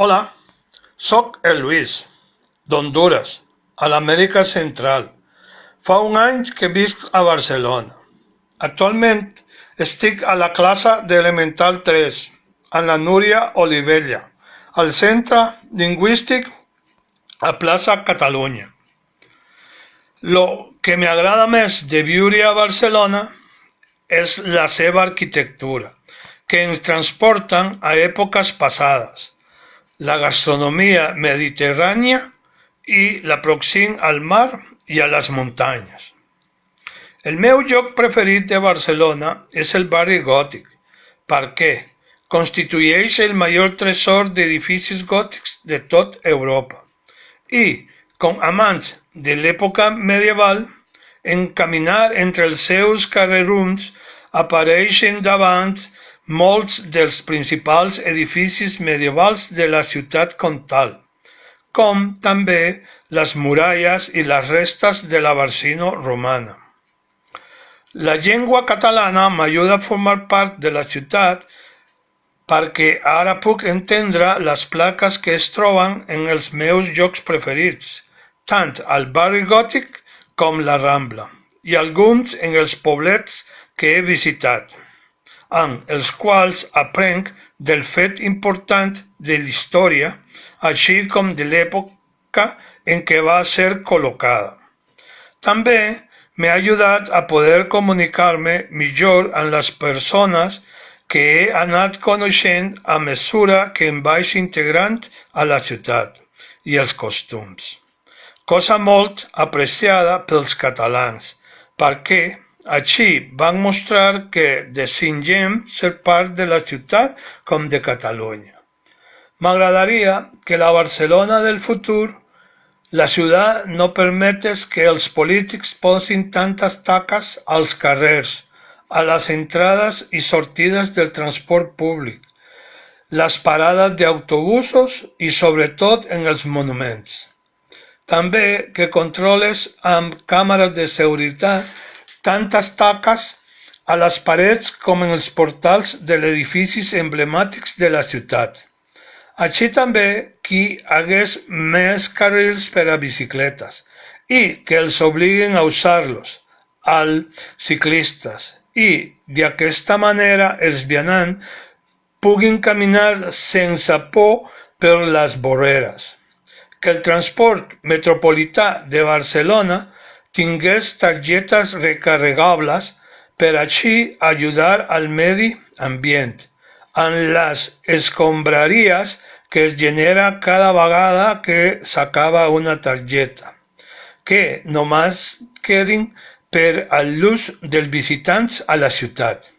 Hola, sóc el Lluís, d'Hondures, a l'Amèrica Central. Fa un any que visc a Barcelona. Actualment estic a la classe d'Elemental 3, amb la Núria Olivella, al Centre Lingüístic a Plaça Catalunya. Lo que m'agrada més de viure a Barcelona és la seva arquitectura, que ens transporten a èpoques passades la gastronomia mediterrània i l'aproxim al mar i a les muntanyes. El meu lloc preferit de Barcelona és el barri gòtic, perquè constitueix el major tresor d'edificis gòtics de tot Europa. I, com amants de l'època medieval, en caminar entre els seus carrerons apareixen davant molts dels principals edificis medievals de la ciutat comtal, com també les muralles i les restes de la Barsino romana. La llengua catalana m'ajuda a formar part de la ciutat perquè ara puc entendre les plaques que es troben en els meus jocs preferits, tant al barri gòtic com la Rambla, i alguns en els poblets que he visitat amb els quals aprenc del fet important de l'història, així com de l'època en què va ser col·locada. També m'ha ajudat a poder comunicar-me millor amb les persones que he anat coneixent a mesura que em vaig integrant a la ciutat i els costums. Cosa molt apreciada pels catalans, perquè així van mostrar que desitgem ser part de la ciutat com de Catalunya. M'agradaria que la Barcelona del futur, la ciutat no permetés que els polítics posin tantes taques als carrers, a les entrades i sortides del transport públic, les parades d'autobusos i sobretot en els monuments. També que controles amb càmeres de seguretat tantes taques a les parets com en els portals de edificis emblemàtics de la ciutat. Així també que hagués més carrils per a que els obliguin a usar-los als ciclistes i d'aquesta manera els vianants puguin caminar sense por per les vorreres. Que el transport metropolità de Barcelona tingués targetes recarregables per així ajudar al medi ambient amb les escombraries que es genera cada vegada que s'acaba una targeta, que només quedin per a l'ús dels visitants a la ciutat.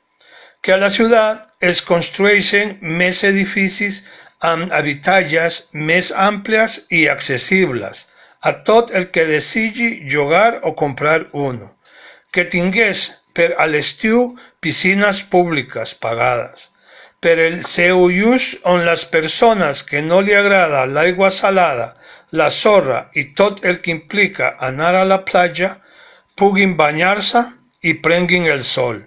Que a la ciutat es construeixen més edificis amb habitatges més àmplies i accessibles, a tot el que desitgi jugar o comprar uno, que tingués per a l'estiu piscines públiques pagades, per el seu ús on les persones que no li agrada l'aigua salada, la sorra i tot el que implica anar a la platja puguin banyar-se i prenguin el sol,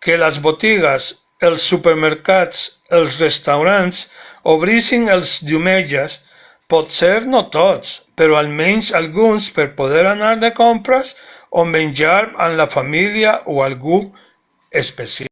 que les botigues, els supermercats, els restaurants obrissin els diumenges Potser no tots, però almenys alguns per poder anar de compres o menjar amb la família o algú especial.